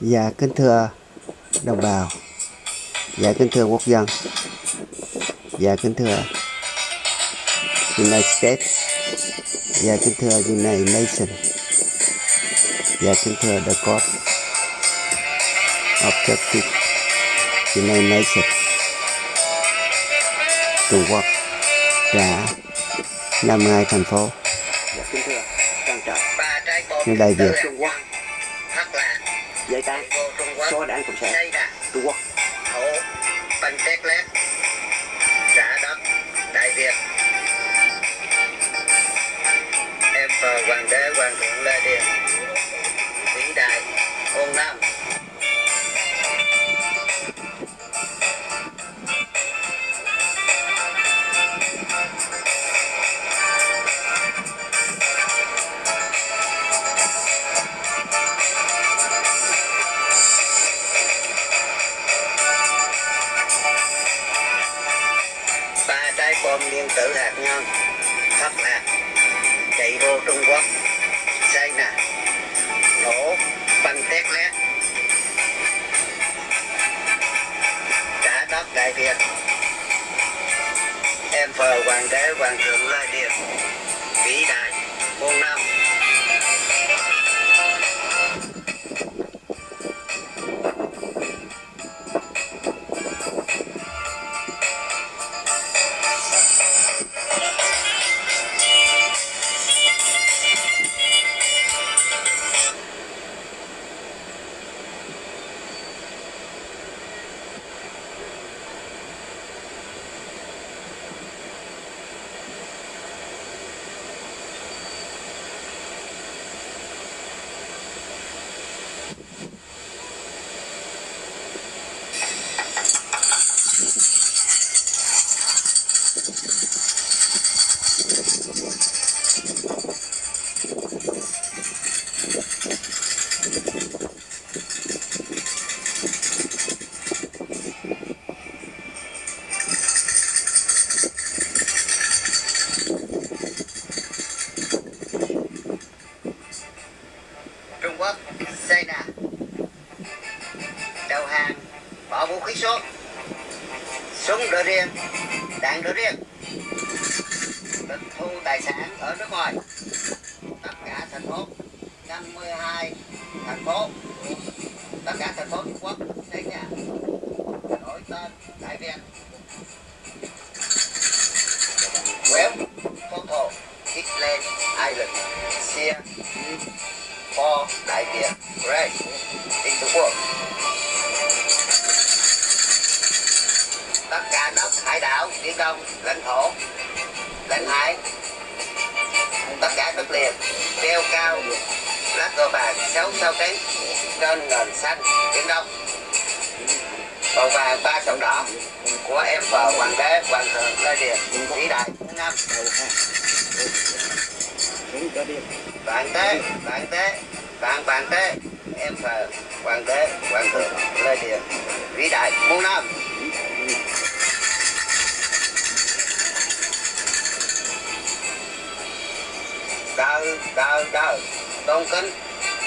Dạ kính thưa đồng bào. Dạ kính thưa quốc dân. Dạ kính thưa United States. Dạ kính thưa United Nations. Dạ kính thưa The Court of Justice United Nations. Trung Quốc đã 52 thành phố. Dạ, kính thưa Trung Quốc số đảng cộng sản. Trung Quốc tử hạt nhân thất là chạy vô Trung Quốc. Xây nè, nổ banh tét lét trả đất đại Việt. Em phờ hoàng đế, hoàng thượng lai điền, vĩ đại. Bỏ số súng đỡ riêng đạn đỡ riêng. Tịch thu tài sản ở nước ngoài. Tất cả thành phố 52 thành phố. Tất cả thành phố Trung Quốc đến nhà. Đổi tên Đại Việt. Well, Photo, Hitler Island, Sia, for Đại Việt, cả đất hải đảo, biển đông, lãnh thổ, lãnh hải, tất cả đất liền, treo cao, lá cờ vàng sáu sao cánh trên nền xanh, biển đông. Màu vàng ba sọc đỏ của em vợ hoàng đế hoàng thượng Lê Điền vĩ đại năm bạn tế bạn tế bạn bạn tế em vợ hoàng đế hoàng thượng lê điền vĩ đại muôn năm cờ cờ tôn kính,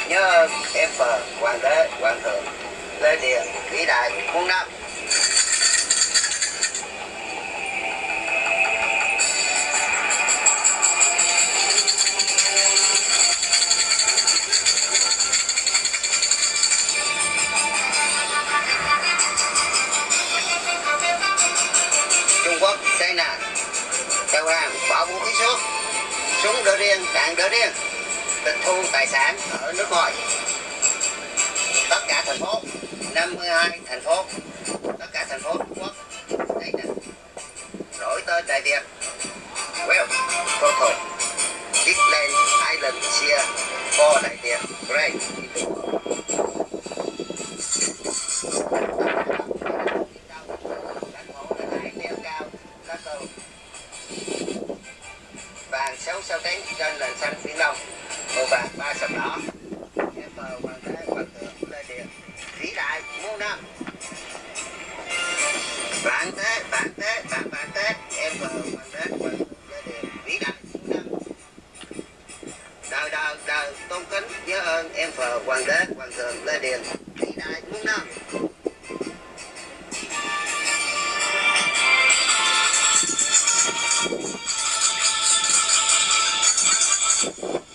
nhớ ơn em phờ hoàng đế, hoàng thượng, lê điền vĩ đại, muôn năm. Trung Quốc xây nè tàu hàng, bỏ vũ khí xuống. Súng đỡ riêng đạn đỡ riêng tịch thu tài sản ở nước ngoài. Tất cả thành phố 52 thành phố, tất cả thành phố Trung Quốc, đây là đổi tên Đại Việt. Well total Disneyland Island chia for Đại Việt. Great. Vàng sáu sao cánh trên nền xanh biển đông màu vàng ba sầm đỏ. Em mờ hoàng đế hoàng thượng lê điền. Vĩ đại muôn năm. Vạn thế vạn thế vạn vạn thế em mờ hoàng đế hoàng thượng lê điền. Vĩ đại muôn năm. Đời đời đời, tôn kính, nhớ ơn. Em phờ hoàng đế, hoàng thượng lê điền. Vĩ đại Mông you